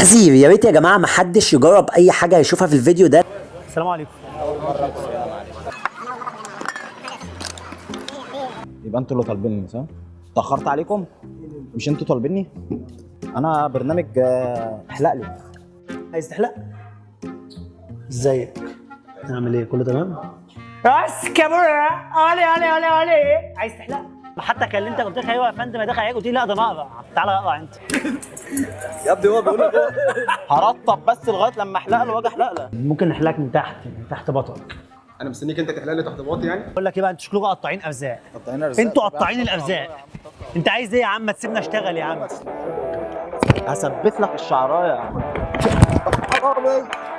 تحذير. يا ريت يا جماعة ما حدش يجرب أي حاجة يشوفها في الفيديو ده. السلام عليكم. يبقى أنتوا اللي طالبيني صح؟ اتأخرت عليكم؟ مش أنتوا طالبيني؟ أنا برنامج آه، احلق لي. عايز تحلق؟ ازيك؟ نعمل إيه؟ كله تمام؟ بس كاميرا. علي علي علي علي. عايز تحلق؟ حتى كلمتك قلت لك أيوه يا فندم داخل عليك قلت لي لا ده أنا اقرع تعالى اقرع أنت. يا ابني هو بيقول لك هرطب بس لغاية لما أحلق له وأجي أحلق له. ممكن نحلقك من تحت من تحت بطنك. أنا مستنيك أنت تحلق لي تحت باطي يعني؟ بقول لك إيه بقى أنتوا شكلكم قطاعين ارزاق أنتوا قطاعين الارزاق أنت عايز إيه يا عم؟ ما تسيبنا أشتغل يا عم. هثبت لك الشعراية. يا عم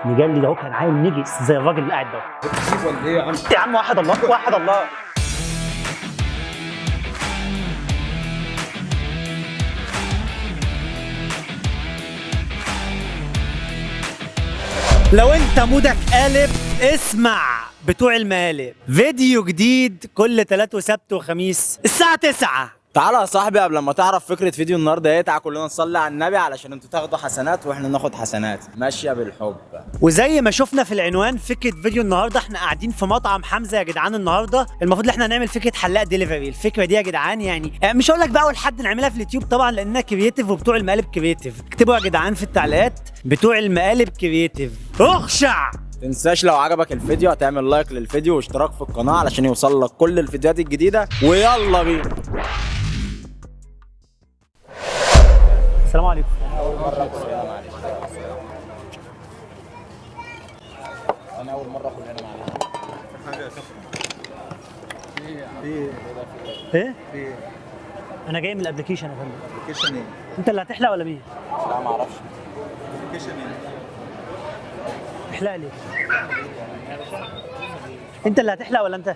مجلي ده هو كان عايل نجس زي الراجل اللي قاعد ده. ولا إيه يا عم؟ يا عم واحد الله واحد الله. لو انت مودك قالب اسمع بتوع المقالب. فيديو جديد كل تلات وسبت وخميس الساعة 9 تعالى يا صاحبي قبل ما تعرف فكرة فيديو النهارده إيه تعالى كلنا نصلي على النبي علشان أنتوا تاخدوا حسنات وإحنا ناخد حسنات. ماشية بالحب. وزي ما شفنا في العنوان فكرة فيديو النهارده إحنا قاعدين في مطعم حمزة يا جدعان النهارده. المفروض إن إحنا نعمل فكرة حلاق ديليفري الفكرة دي يا جدعان يعني آه، مش هقول لك بقى أول حد نعملها في اليوتيوب طبعا لأنها creative وبتوع المقالب creative اكتبوا يا جدعان في التعليقات بتوع المقالب creative اخشع! تنساش لو عجبك الفيديو هتعمل لايك للفيديو واشتراك في القناة علشان يوصل لك كل الفيديوهات الجديدة. ويلا بينا. السلام عليكم. أنا أول مرة اخد هنا معلش إيه؟ أنا جاي من ال application يا فندم. application إيه؟ أنت اللي هتحلق ولا مين؟ لا ما أعرفش. application إيه؟ احلق لي. أنت اللي هتحلق ولا أنت؟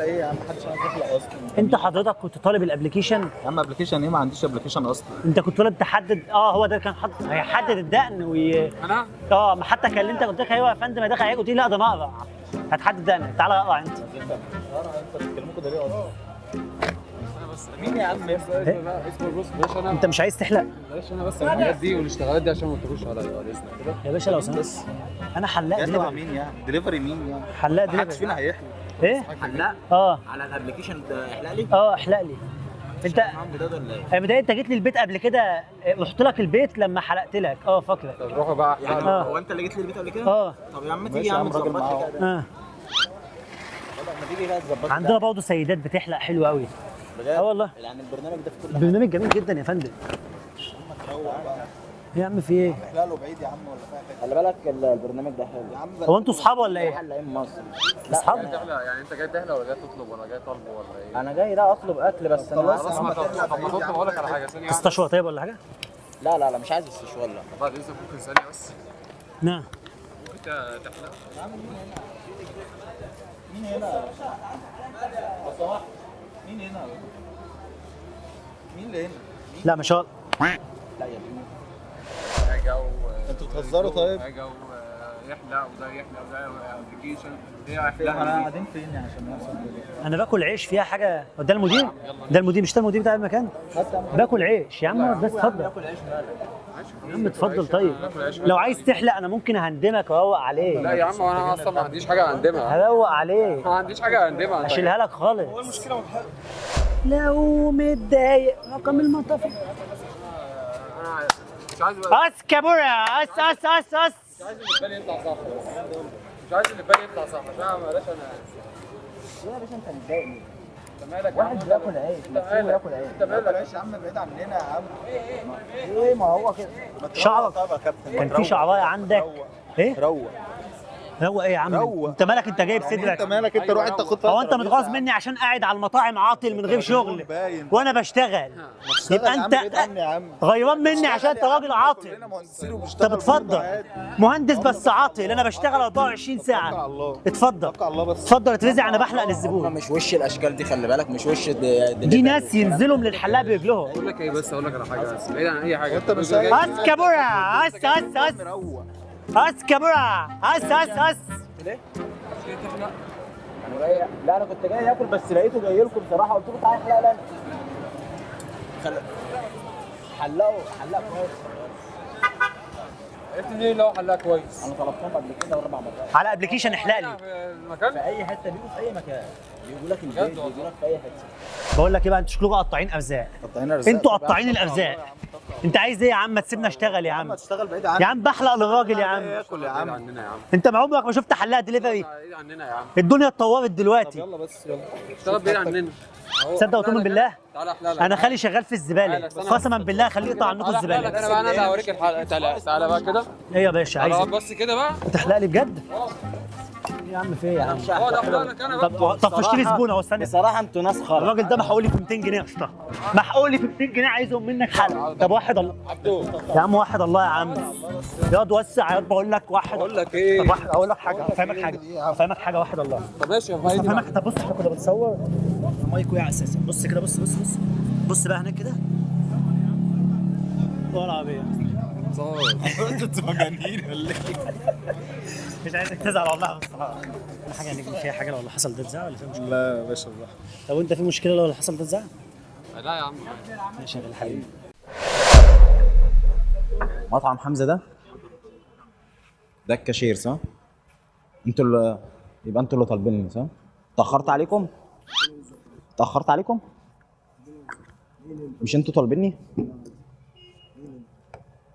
احلق إيه يا عم محدش عارف يحلق أصلا أنت حضرتك كنت طالب ال application يا عم application إيه؟ ما عنديش application أصلا. أنت كنت طالب تحدد آه هو ده كان حاطط هيحدد الدقن وي أنا؟ آه ما حتى كلمتك قلت لك أيوه يا فندم داخل عليك قلت لي لا ده أنا اقرع هتحدد دقنك تعالى اقرع أنت. بتكلموا كده ليه أصلا؟ مين يا عم اسمه بص بلاش أنا أنت مش عايز تحلق؟ بلاش أنا بس الحاجات دي والاشتغالات دي عشان ما تروش عليا بعد اذنك كده يا باشا لو سمحت. أنا حلاق دليفري مين يعني؟ دليفري مين يعني؟ حلاق محدش دليفري فينا هيحلق. إيه؟ حلاق. آه. على ال application ده احلق لي آه احلق لي انت إيه؟ يا بداية أنت جيت لي البيت قبل كده رحت لك البيت لما حلقت لك. آه فاكرك. طب روحوا بقى. يعني آه. هو أنت اللي جيت لي البيت قبل كده؟ آه. طب يا عم تيجي يا عم تظبط. لي كده. آه. عندنا برضه سيدات بتحلق حلو قوي. بجد؟ آه والله. يعني البرنامج ده في كل حاجة برنامج جميل جدا يا فندم. يا عم في إيه؟ احلق له بعيد يا عم ولا فاهم خلي بالك ال- البرنامج ده حلو. يا عم هو أنتوا اصحاب ولا إيه؟ حلاقين مصر اصحاب. تحلق يعني انت جاي تحلق ولا جاي تطلب ولا جاي طالبه ولا إيه؟ أنا جاي ده اطلب اكل بس أنا خلاص ما طب ما تطلب. أقول لك على حاجة ثانية واحدة. تستشوى طيب ولا حاجة؟ لا لا لا مش عايز استشوار لا بعد إذنك ممكن ثانية بس. نعم ممكن تحلق. مين هنا؟ لو سمحت مين هنا؟ مين اللي هنا؟ لا ما شاء الله لا يا ابني حاجة و أنتوا بتهزروا طيب؟ حاجة يحلق وده يحلق وده ابلكيشن إحنا يحلق قاعدين فين عشان نوصل كده؟ أنا باكل عيش فيها حاجة. هو ده المدير؟ ده المدير مش ده المدير بتاع المكان باكل عيش يا عم بس اتفضل. يا عم اتفضل طيب. لو عايز تحلق أنا ممكن أهندمك واروق لا عليك يا عم أنا أصلا ما عنديش حاجة اقدمها هروق عليك. ما عنديش حاجة اقدمها انت أشيلها لك خالص. لو متضايق رقم المطافي أنا مش عايز اس كابورا اس اس اس اس مش عايز اللي في بالي يطلع صح. مش عايز اللي في بالي يطلع صح. عشان بلاش أنا. يا باشا أنت متضايقني أنت مالك؟ واحد بياكل عيش أنت مالك؟ أنت مالك؟ يا عم بعيد عننا يا عم. إيه ما هو كده. شعرك كابتن كان في شعرايه عندك. إيه؟ روق روق إيه يا عم؟ روق. أنت مالك أنت جايب أنت صدرك مالك؟ أنت روح انت خد هو أنت متغاظ مني عشان قاعد على المطاعم عاطل من غير شغل. باين. وأنا بشتغل. يبقى أنت غيران مني عشان أنت راجل عاطل. برضه عادي. مهندس بس عاطل. أنا بشتغل 24 توكل على ساعه اتفضل. اتفضل اترزع أنا بحلق للزبون. مش وش الأشكال دي خلي بالك مش وش دي, دي ناس ينزلوا من الحلاق برجلهم أقول لك إيه بس أقول لك على حاجة بس بعيد عن أي حاجة. انت مش جاي- اس اس اس اس مروق اس اس اس جاي لا أنا كنت جاي آكل بس لقيته جاي لكم بصراحة قلت له تعالى احلق لنا. حلقوا حلقوا اللي هو حلها كويس. أنا طلبتهم قبل كده أربع مرات. على ابلكيشن احلق لي في المكان. في أي حتة بيجوا في أي مكان. بيجوا لك البيت. بيجوا لك في أي حتة. بقول لك إيه بقى أنتوا شكلكم قطاعين أرزاق. قطعين أرزاق. أنتوا قطاعين الأرزاق. أنت عايز إيه يا عم؟ ما تسيبنا اشتغل يا عم تشتغل بعيد يا عم بحلق للراجل يا عم ياكل يا عم؟ عننا يا عم. أنت ما عمرك ما شفت حلاق دليفري بعيد عننا يا عم. الدنيا اتطورت دلوقتي. يلا بس يلا. اشتغل بعيد عننا. تصدق وتؤمن بالله؟ تعالى أحلى لك أنا خالي شغال في الزبالة. قسما بالله خليه يقطع عنكم الزبالة. أنا بقى أنا هوريك الحلقة. تعالى تعالى بقى كده. إيه يا باشا عايز إيه؟ بس كده بقى. تحلق لي بجد؟ يا عم في إيه يا عم؟ آه ده أنا طب طب خش لي زبون اهو استنى بصراحة أنتوا ناس خرا. الراجل ده محقول لي في 200 جنيه يا أسطى. محقول لي في 200 جنيه عايزهم منك. حل طب واحد الله. يا عم واحد الله يا عم. ياض وسع ياض بقول لك واحد. بقول لك إيه؟ طب واحد أقول لك حاجة. أفهمك حاجة. أفهمك حاجة واحد الله. طب ماشي يا فايدي أفهمك. طب بص إحنا كنا بنصور. مايك وقع أساسا. بص كده بص بص بص. بص بقى هناك كده. والله العربيه أنتوا مجانين ولا مش عايزك تزعل والله. في حاجة يعني فيها حاجة لو حصل ده تزعل ولا في مشكلة؟ لا يا باشا الله طب انت في مشكلة لو حصل ده تزعل؟ لا يا عم ماشي يا حبيبي مطعم حمزة ده ده الكاشير صح؟ أنتوا اللي يبقى أنتوا اللي طالبيني صح؟ اتأخرت عليكم؟ اتأخرت عليكم؟ مش أنتوا طالبيني؟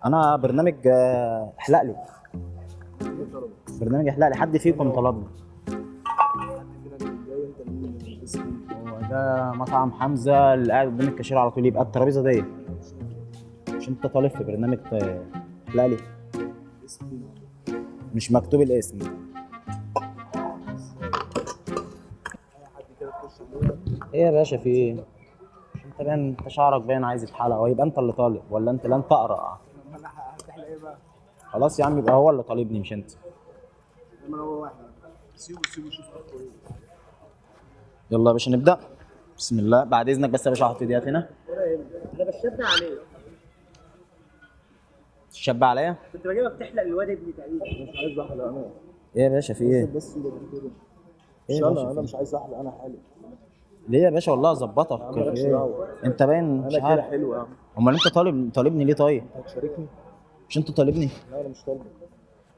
أنا برنامج آه، احلق لي برنامج احلق لي حد فيكم طلبني. هو ده مطعم حمزة اللي قاعد قدام الكاشير على طول يبقى الترابيزة دي. مش انت طالب في برنامج احلق لي. مش مكتوب الاسم. إيه يا باشا في إيه؟ انت باين انت شعرك باين عايز يتحلق. هو يبقى انت اللي طالب ولا انت لن تقرأ؟ خلاص يا عم يبقى هو اللي طالبني مش انت. يلا يا باشا نبدأ. بسم الله. بعد إذنك بس يا باشا أحط إيديات هنا. أنا بشبع عليه تشبع عليا. كنت بجيبك تحلق الواد ابني تقريبا مش عايز احلق أنا إيه يا باشا في إيه؟ بس إيه؟ مش يا أنا أنا في مش عايز أحلق أنا حالي ليه يا باشا؟ والله أظبطك. إيه؟ أنت باين مش أنا كده عارف. حلو يا عم. أمال أنت طالب طالبني ليه طيب؟ هتشاركني؟ مش أنت طالبني؟ لا أنا مش طالب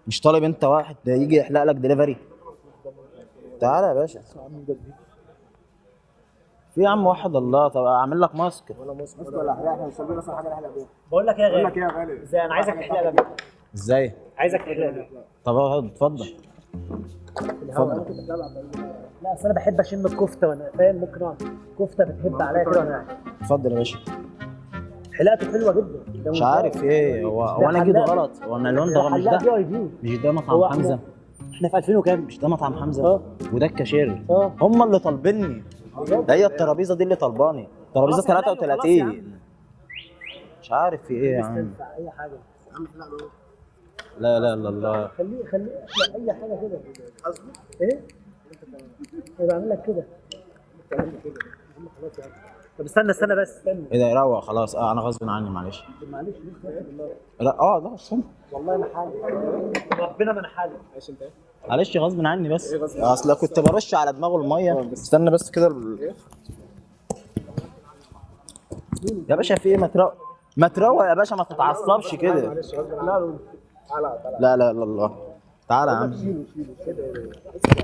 مش طالب انت واحد ده يجي يحلق لك دليفري تعالى يا باشا. في يا عم واحد الله طب اعمل لك ماسك. ولا مصر ولا احلق إحنا مش طالبين أصلا حاجة نحلق بيها بقول لك إيه يا بقول غالي لك إيه يا غالي؟ إزاي؟ أنا عايزك تحلق لي إزاي؟ عايزك تحلق لي طب اقعد اتفضل. اتفضل. لا أصل أنا بحب أشم الكفتة وأنا فاهم ممكن أقعد. كفتة بتهب عليا كده وأنا قاعد. اتفضل يا باشا. حلاقته حلوة جدا. مش. عارف إيه هو هو أنا جيت. غلط. هو أنا اللون ده مش ده؟ مش ده مطعم حمزة؟ إحنا في 2000 وكام؟ مش ده مطعم حمزة؟ آه. وده الكاشير. آه. هم اللي طالبيني. ده هي الترابيزة دي اللي طالباني. خلاص يا خلاص يا 33 مش عارف في إيه يا عم. أي حاجة. لا لا لا الله خليه خليه أي حاجة كده. إيه؟ إيه بعمل لك كده. طب استنى استنى بس استنى. إيه ده يروق خلاص. آه أنا غصب عني معلش. معلش. لا آه لا استنى. والله ما حالي ربنا ما أنا حالي معلش غصب عني بس. أصل كنت برش على دماغه المية. استنى بس كده. ال- يا باشا في إيه؟ ما تروق ما تروق يا باشا ما تتعصبش كده. لا لا لا. الله تعالى. يا عم.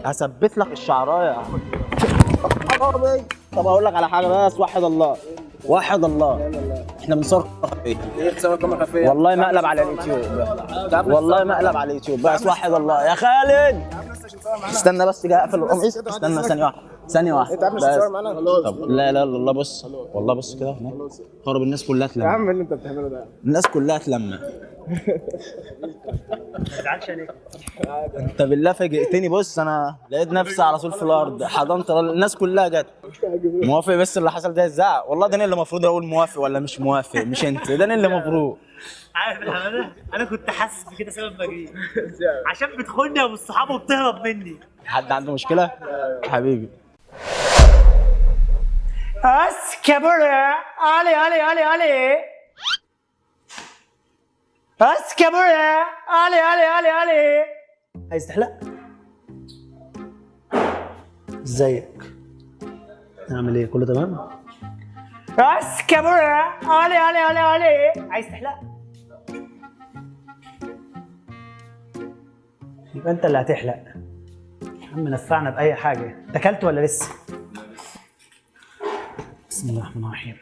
هثبت لك الشعراية. حرامي. طب أقول لك على حاجة بس وحد الله وحد الله. إحنا بنصور خفيه إيه حسابك كام خفيه والله مقلب على اليوتيوب. والله مقلب على اليوتيوب. بس وحد الله. يا خالد! استنى بس كده أقفل القميص. استنى ثانية واحدة. ثانية واحدة. انت. هتصور معانا طب لا لا لا الله بص. والله بص كده. هناك خرب الناس كلها يا تلم عم اللي انت بتعمله ده. الناس كلها تلم ما تزعلش عليك انت بالله فاجئتني. بص أنا لقيت نفسي على طول في الأرض. حضنت الناس كلها جت. موافق بس اللي حصل ده الزعق والله ده أنا اللي المفروض أقول موافق ولا مش موافق مش أنت. ده أنا اللي المفروض. عارف الحماده أنا كنت حاسس بكده سبب مجري. عشان بتخوني يا أبو الصحاب وبتهرب مني. حد عنده مشكلة؟ حبيبي. بس كبرة علي علي علي علي. بس كبرة علي علي علي علي تحلق؟ إزيك؟ نعمل إيه؟ كله تمام؟ بس كبرة علي علي علي علي عايز تحلق؟ يبقى أنت اللي هتحلق يا عم نفعنا بأي حاجة أكلت ولا لسه بسم الله الرحمن الرحيم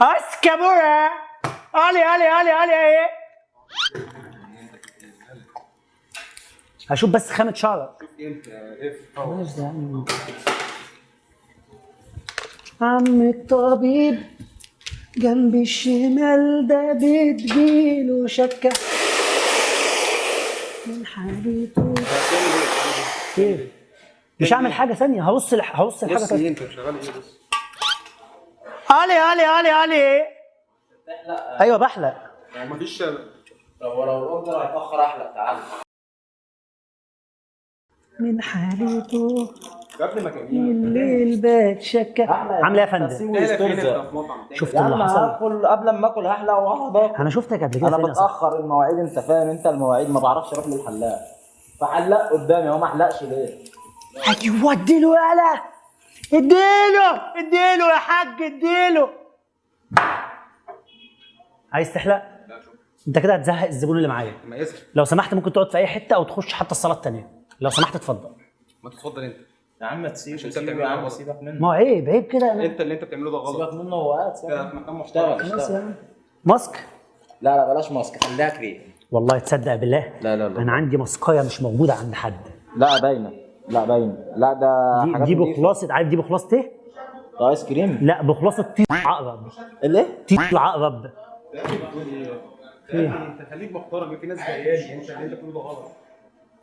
اسكابورا علي علي علي علي هشوف بس خامة شعرك. عم. الطبيب جنب الشمال ده بتجيله شكة. من حالته إيه؟ مش هعمل حاجة ثانية. هبص لحاجة بص ثانية إيه بص. علي علي علي علي أيوه بحلق. مفيش طب ولو الاوردر هيتأخر أحلق تعالى من حالته يا ابني مكانين الليل بات شكة عامله إيه يا فندم؟ شفت اللي حصل؟ هاكل قبل ما آكل هحلق وهقعد اكل أنا شفتك قبل كده أنا؟ بتأخر المواعيد أنت فاهم؟ أنت المواعيد ما بعرفش أروح للحلاق. فحلق قدامي هو ما حلقش ليه؟ أيوه اديله يالا اديله اديله يا حاج اديله. عايز تحلق؟ انت كده هتزهق الزبون اللي معايا. ما لو سمحت ممكن تقعد في أي حتة أو تخش حتى الصاله الثانية لو سمحت اتفضل. ما تتفضل أنت. يا عم تسيبه انت سيبه بتعمله يا عم. سيبك منه. ما هو عيب عيب كده. أنت اللي أنت بتعمله ده غلط. سيبك منه هو قاعد انت سيبك. في مكان محترم اشتغل يا عم. ماسك؟ لا لا بلاش ماسك خليها كريم والله تصدق بالله. لا لا لا. أنا عندي ماسكاية مش موجودة عند حد. لا باينة. لا باينة. لا ده دي, حاجات دي. بخلاصة عارف دي بخلاصة إيه؟ آيس كريم؟ لا بخلاصة طيط العقرب. الايه؟ طيط العقرب. انت خليك محترم في ناس جاية لي انت اللي انت بتقوله ده غلط.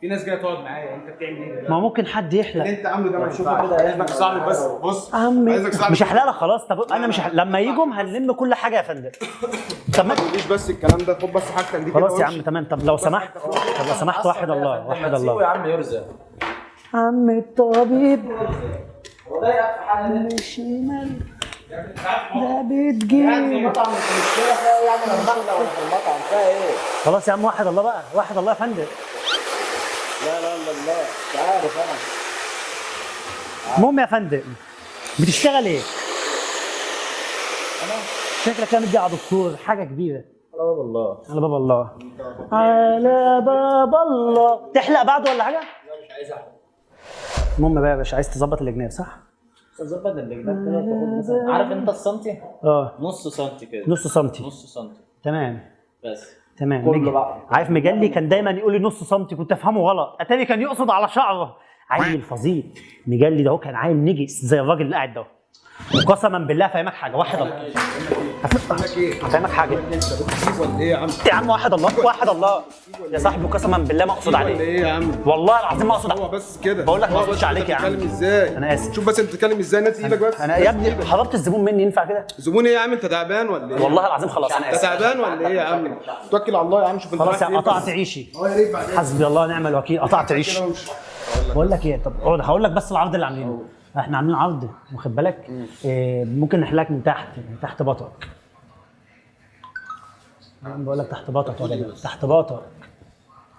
في ناس جاية تقعد معايا انت بتعمل إيه؟ ما هو ممكن حد يحلق. اللي انت عامله ده ما شوف ينفعش. كده عايزك صاحبي بس بص عمي عايزك صاحبي مش هحلق لك خلاص. طب أنا مش هحلق. لما يجوا هنلم كل حاجة يا فندم. طب ما تقوليش بس الكلام ده خد بس حاجتك دي خلاص يا. عم تمام. طب لو سمحت طب لو سمحت واحد الله واحد سيبه يا الله عم يرزق. عم الطبيب. يقف في من الشمال ده مش احلق إيه؟ خلاص يا عم واحد الله بقى واحد الله يا فندم لا لا لا لا مش عارف أنا المهم يا فندم بتشتغل إيه؟ شكلك كده مدي على دكتور حاجة كبيرة لا والله على باب الله على باب الله تحلق بعده ولا حاجة؟ المهم بقى يا باشا عايز تظبط الجناب صح؟ ظبط كده وتاخد مثلا عارف انت السنتي؟ آه. نص سنتي كده. نص سنتي. نص سنتي. تمام. بس. تمام. كله بقى. عارف مجلي كان دايما يقول لي نص سنتي كنت أفهمه غلط. أتاري كان يقصد على شعره. عيل فظيع. مجلي ده هو كان عيل نجس زي الراجل اللي قاعد ده. وقسما بالله افهمك حاجة واحد الله. افهمك حاجة. إيه يا عم يا عم واحد الله واحد الله. يا صاحبي قسما بالله ما أقصد عليك. إيه يا عم. والله العظيم ما أقصد هو بس كده. بقول لك ما أقصدش عليك أنت يا عم. بتتكلم إزاي؟ أنا آسف. شوف بس أنت بتتكلم إزاي نادي إيدك بس. أنا يا ابني حضرت الزبون مني ينفع كده؟ زبون إيه يا عم؟ أنت تعبان ولا إيه؟ والله العظيم خلاص. أنا أنت اسف تعبان ولا إيه يا عم؟ توكل على الله يا عم شوف أنت خلاص قطعت. عيشي. آه حسبي الله ونعم الوكيل قطعت عيشي. بقول لك إيه طب اقعد هقول لك بس العرض اللي عاملينه. إحنا عاملين عرض واخد بالك؟ إيه ممكن نحلك من تحت من تحت بطنك. أنا بقول لك تحت بطنك ولا؟ تحت بطنك.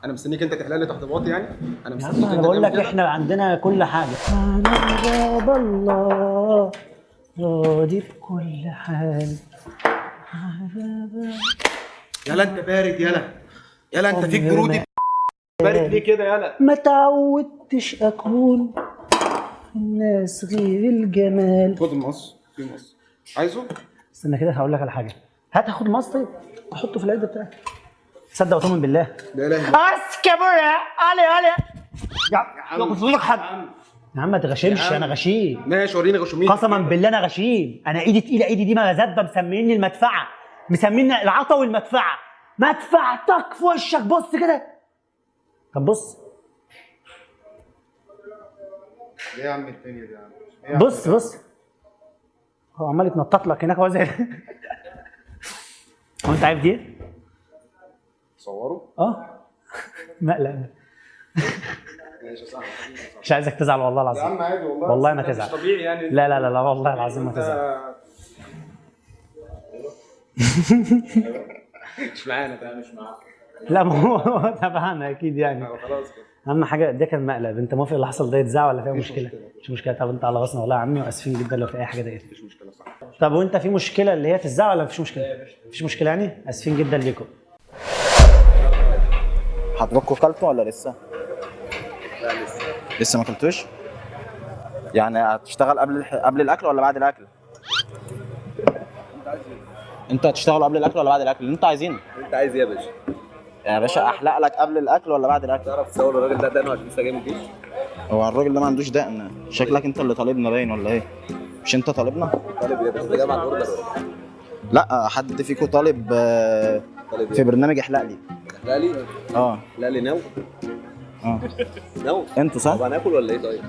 أنا مستنيك أنت تحلق لي تحت باطي يعني؟ أنا يا مستنيك عم أنا انت بقول لك. إحنا عندنا كل حاجة. على باب الله راضي بكل حال. على باب يلا أنت بارد يلا. يلا أنت فيك برودي. بارد ليه كده؟ يلا. ما تعودتش أكون الناس غير الجمال. خد المقص في مقص عايزه؟ استنى كده هقول لك على حاجة. هات اخد ماس طيب. أحطه في العدة بتاعك. تصدق وتؤمن بالله. لا إله إلا الله. علي علي. يا عم لك حد. يا عم. ما تغشمش. أنا غشيم. ماشي وريني غشومين. قسما بالله أنا غشيم. أنا إيدي تقيلة إيدي دي مغازات مسميني المدفعة. مسميني العطا والمدفعة. مدفعتك في وشك. بص كده. طب بص. إيه يا عم الدنيا دي يا عم؟ إيه يا؟ بص بص. هو عمال يتنطط لك هناك هو زي هو انت عارف دي إيه؟ صوروا آه. مقلق مش عايزك تزعل والله يا العظيم عم عادي والله. والله ما تزعل. مش طبيعي يعني. لا لا لا لا والله العظيم ما تزعل. مش معانا ده مش معانا لا ما هو تبعنا أكيد يعني خلاص كده أهم حاجة ده كان مقلب أنت موافق اللي حصل ده يتذاع ولا فيها مشكلة؟ مش مشكلة طب أنت على راسنا والله يا عمي وآسفين جدا لو في أي حاجة ضايقتك مفيش مشكلة صح طب وأنت في مشكلة اللي هي تتذاع ولا مفيش مشكلة؟ مفيش مشكلة يعني؟ آسفين جدا ليكم حضرتكوا كلتوا ولا لسه؟ لا لسه لسه ما كلتوش؟ يعني هتشتغل قبل. قبل الأكل ولا بعد الأكل؟ أنت هتشتغل قبل الأكل ولا بعد الأكل؟ اللي أنتوا عايزينه أنت عايز إيه يا باشا؟ يا باشا أحلق لك قبل الأكل ولا بعد الأكل؟ تعرف تصور الراجل ده دقنه عشان لسه جاي من الجيش؟ هو الراجل ده ما عندوش دقن شكلك أنت اللي طالبنا باين ولا إيه؟ مش أنت طالبنا؟ طالب جاي مع ال order ولا لا حد فيكم طالب آه، طالب في؟ برنامج أحلق لي لا لي آه لا لي نو آه نو أنتوا صح؟ طب هناكل ولا إيه طيب؟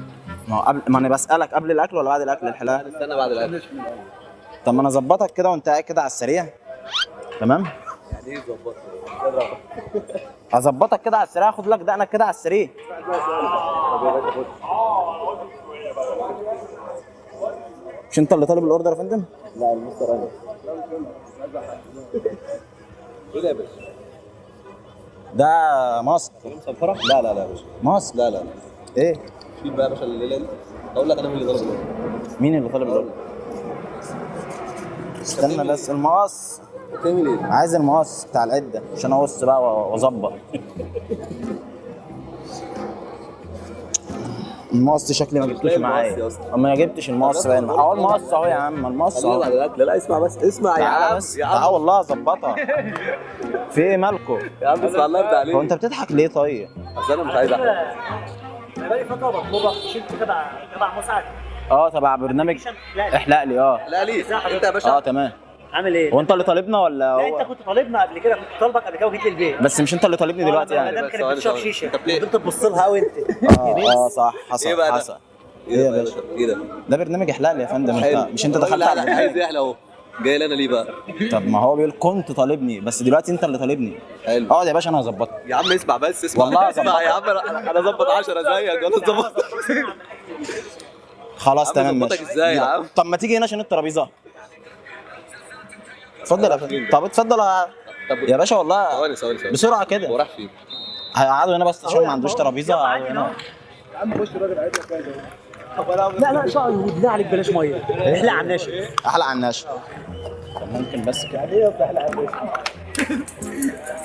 ما هو قبل ما أنا بسألك قبل الأكل ولا بعد الأكل الحلاقه؟ استنى بعد الأكل طب ما أنا أظبطك كده وأنت قاعد كده على السريع تمام؟ ظبط؟ اظبطك كده على السريع اخد لك دقنك كده على السريع مش انت اللي طالب الأوردر يا فندم؟ لا المستر أنا إيه ده يا باشا؟ ده ماسك؟ لا لا لا يا باشا ماسك لا لا لا إيه؟ شيل بقى يا باشا الليلة دي أقول لك أنا مين اللي ضرب الأوردر. مين اللي طالب الأوردر؟ استنى بس المقص. تعمل إيه؟ عايز المقص بتاع العدة عشان أقص بقى وأظبط. المقص شكلي ما جبتوش معايا. ما جبتش المقص باين اهو المقص أهو يا عم المقص أهو. لا لا اسمع بس اسمع يا تعالى عم بس. عم. والله اظبطها في إيه مالكم يا عم اسمع الله يرضى عليك. هو أنت بتضحك ليه طيب؟ أصل أنا مش عايز احرق أنا بقالي فترة بطلبك شلت تبع تبع مساعد. آه تبع برنامج احلق لي آه. لا ليه؟ أنت يا باشا. آه تمام. عامل إيه؟ هو انت اللي طالبنا ولا لا انت هو كنت طالبنا قبل كده كنت طالبك قبل كده وجيت البيت بس مش انت اللي طالبني دلوقتي يعني. المدام بس كانت بتشرب. شيشة. انت بتلاقي- فضلت تبص لها وانت. آه آه صح حصل إيه بقى؟ ده؟ حصل. إيه يا ده يا باشا؟ إيه ده؟ ده برنامج احلق لي يا فندم. انت مش انت دخلت على عايز يحلى اهو. جاي لي أنا ليه بقى؟ طب ما هو بيقول كنت طالبني بس دلوقتي انت اللي طالبني. حلو. اقعد يا باشا أنا هظبطك. يا عم اسمع بس اسمع. والله اسمع يا عم أنا اظبط 10 زيك أنا اظبط خلاص عم تمام ماشي. إزاي يا عم؟ طب ما تيجي هنا عشان الترابيزة. اتفضل يا فندم. طب اتفضل يا- يا باشا والله ثواني ثواني ثواني. بسرعة هو كده راح فين؟ هيقعدوا هنا بس عشان ما عندوش ترابيزة. هيقعدوا هنا. لا لا شعر بالله عليك بلاش مية. احلق على الناشف. احلق على الناشف. طب ممكن بس كده.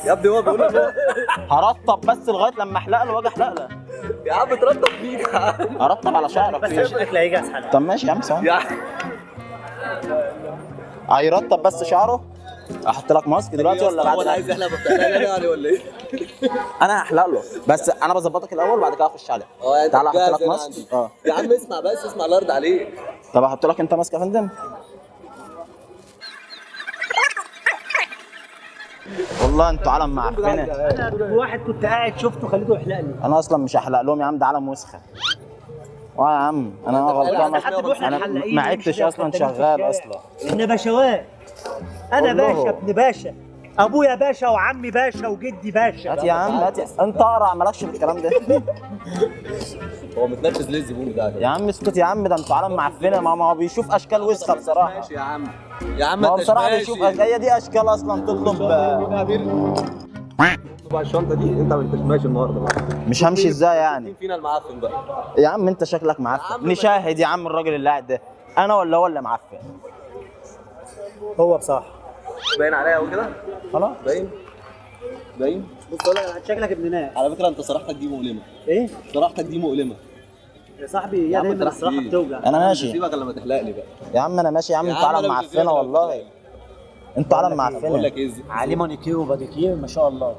يا ابني هو بيقول لك هرطب بس لغاية لما احلق له وأجي احلق له. يا عم ترطب فيك يا عم؟ هرطب على شعرك بس الاكل هيجي اسهل طب ماشي يا عم ثواني عم هيرطب بس شعره؟ أحط لك ماسك دلوقتي ولا بعد هو اللي عايز بتاع يعني ولا إيه؟ أنا هحلق له. بس أنا بظبطك الأول وبعد كده أخش عليه. آه يعني تعالى أحط لك ماسك. آه. يا عم اسمع بس اسمع الله يرضى عليك طب أحط لك أنت ماسك يا فندم؟ والله أنتوا علم معفنه أنا واحد كنت قاعد شفته خليته يحلق لي أنا أصلا مش هحلق لهم يا عم ده علم وسخة. آه يا عم أنا غلطان أنا ما عدتش أصلا شغال. أصلا. إحنا باشوات أنا. باشا ابن باشا. أبويا باشا وعمي باشا وجدي باشا. هات يا عم هات يا- أنت أقرع مالكش في الكلام ده. هو متنرفز ليه الزبون بتاعك يا عم اسكت يا عم ده أنتوا علم معفنة. ما ما هو بيشوف أشكال وسخة بصراحة. ماشي يا عم. يا عم ما هو أنت بصراحة. بيشوف هي دي أشكال أصلا تطلب بقى الشنطة دي أنت ما انتش ماشي النهارده بقى. مش همشي إزاي يعني؟ مين فينا المعفن بقى؟ يا عم أنت شكلك معفن. نشاهد يا عم الراجل اللي قاعد ده. أنا ولا هو اللي معفن؟ هو بصراحة. باين عليا قوي كده. خلاص. باين. باين. بص أقول لك شكلك ابن ناس. على فكرة أنت صراحتك دي مؤلمة. إيه؟ صراحتك دي مؤلمة. يا صاحبي يا عم الصراحه؟ بتوجع. أنا ماشي. سيبك لما تحلق لي بقى. يا عم أنا ماشي يا عم. مش معفنة والله. أنتوا علم بقول معفنة. لك إيه عليه مانيكير وباديكير ما شاء الله.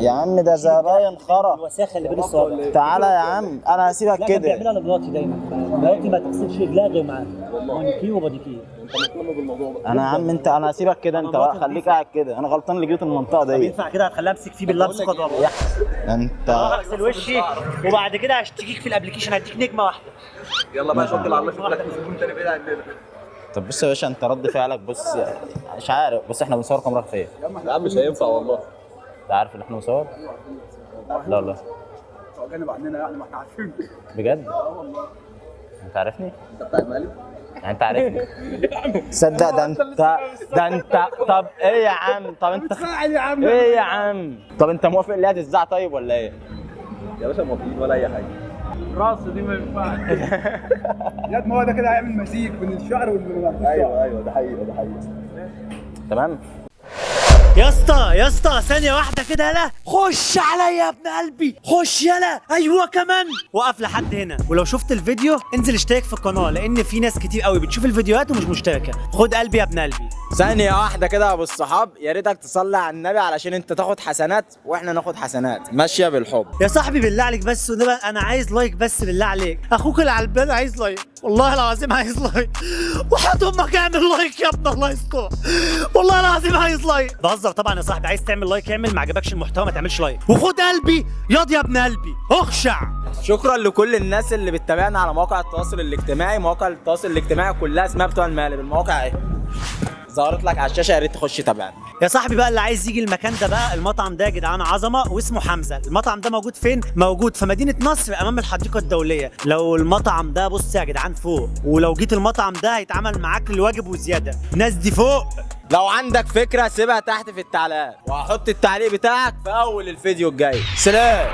يا عم ده زباين خرا الوساخة اللي بين الصوابع. تعالى يا عم أنا هسيبك كده. بيعملها لمراتي دايما. مراتي ما تغسلش رجلها غير معاه مانيكير وباديكير انت أنا يا عم انت أنا هسيبك كده انت بقى خليك قاعد كده. أنا غلطان اللي جيت المنطقة دي. ينفع كده هتخليها امسك فيه بالله امسك والله انت. اغسل وشي. وبعد كده هشتكيك في الابلكيشن هديك نجمة واحدة. يلا بقى على الله شوف لك زبون تاني بعيد عننا طب بص يا باشا انت رد فعلك بص مش عارف بص إحنا بنصور كاميرا خفيه يا عم مش هينفع والله. انت عارف ان إحنا بنصور؟ لا والله جانب عننا يعني ما إحنا عارفين. بجد؟ انت عارفني؟ انت بتاع المقلب يعني انت عارفني؟ تصدق ده انت ده انت طب إيه يا عم؟ طب انت يا عم. إيه يا عم؟ طب انت موافق اللي هتزعق طيب ولا إيه؟ يا باشا موافقين ولا أي حاجة. راس دي ما ينفعش. يا ما هو ده كده هيعمل مزيج بين الشعر والشعر. أيوه أيوه ده حقيقه ده حقيقه تمام. يا اسطى يا اسطى ثانية واحدة كده يلا. خش عليا يا ابن قلبي. خش يلا. أيوه كمان. وقف لحد هنا. ولو شفت الفيديو انزل اشترك في القناة لأن في ناس كتير قوي بتشوف الفيديوهات ومش مشتركة. خد قلبي يا ابن قلبي. ثانية واحدة كده يا أبو الصحاب. يا ريتك تصلي على النبي علشان أنت تاخد حسنات وإحنا ناخد حسنات. ماشية بالحب. يا صاحبي بالله عليك بس وده بقى أنا عايز like بس بالله عليك. أخوك البال عايز like. والله العظيم عايز like. وحياة أمك اعمل like يا ابن الله يستر. والله العظيم عايز like. بهزر طبعا يا صاحبي. عايز تعمل like اعمل ما عجبكش المحتوى ما تعملش like. وخد قلبي. ياض يا ابن قلبي. اخشع. شكرا لكل الناس اللي بتتابعنا على مواقع التواصل الاجتماعي. مواقع التواصل الاجتماعي كلها اسمها بتوع المقالب. المواقع اهي ظهرت لك على الشاشة يا ريت تخش تابعنا. يا صاحبي بقى اللي عايز يجي المكان ده بقى المطعم ده يا جدعان عظمة واسمه حمزة. المطعم ده موجود فين؟ موجود في مدينة نصر أمام الحديقة الدولية. لو المطعم ده بص يا جدعان فوق. ولو جيت المطعم ده هيتعمل معاك الواجب وزيادة. الناس دي فوق. لو عندك فكرة سيبها تحت في التعليقات. وهحط التعليق بتاعك في أول الفيديو الجاي. سلام.